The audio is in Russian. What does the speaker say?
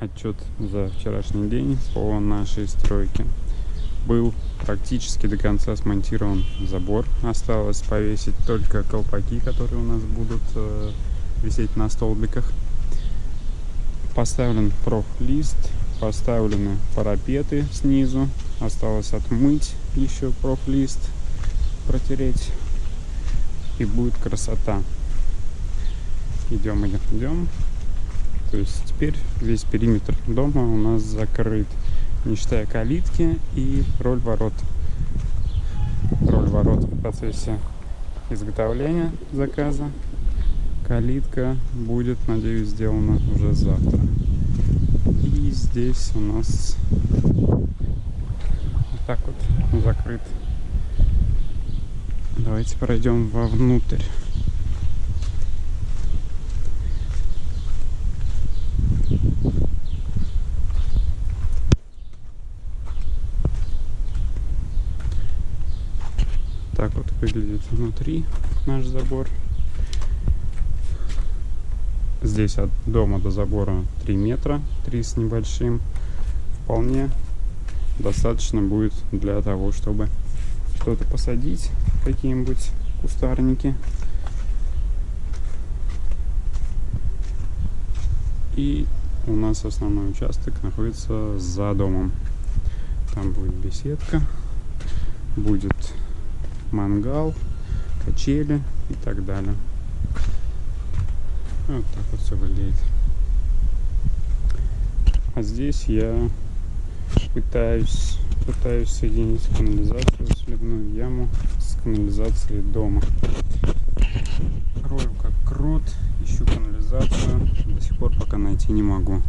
отчет за вчерашний день по нашей стройке. Был практически до конца смонтирован забор. Осталось повесить только колпаки, которые у нас будут э, висеть на столбиках. Поставлен профлист, поставлены парапеты снизу. Осталось отмыть еще профлист, протереть. И будет красота. Идем, идем, идем. То есть теперь весь периметр дома у нас закрыт, не считая калитки и роль ворот. Роль ворот в процессе изготовления заказа. Калитка будет, надеюсь, сделана уже завтра. И здесь у нас вот так вот закрыт. Давайте пройдем вовнутрь. Так вот выглядит внутри наш забор. Здесь от дома до забора 3 метра, 3 с небольшим. Вполне достаточно будет для того, чтобы что-то посадить, какие-нибудь кустарники. И у нас основной участок находится за домом. Там будет беседка, будет мангал, качели и так далее. Вот так вот все выглядит. А здесь я пытаюсь, пытаюсь соединить канализацию, сливную яму с канализацией дома. Рою как крут, ищу канализацию, до сих пор пока найти не могу.